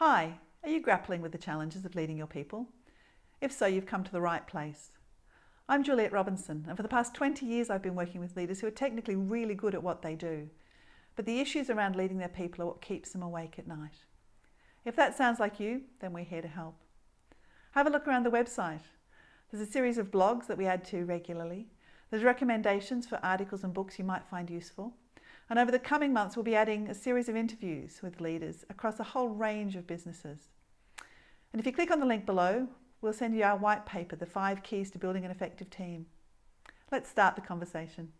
Hi, are you grappling with the challenges of leading your people? If so, you've come to the right place. I'm Juliet Robinson, and for the past 20 years I've been working with leaders who are technically really good at what they do, but the issues around leading their people are what keeps them awake at night. If that sounds like you, then we're here to help. Have a look around the website. There's a series of blogs that we add to regularly. There's recommendations for articles and books you might find useful. And over the coming months, we'll be adding a series of interviews with leaders across a whole range of businesses. And if you click on the link below, we'll send you our white paper, The Five Keys to Building an Effective Team. Let's start the conversation.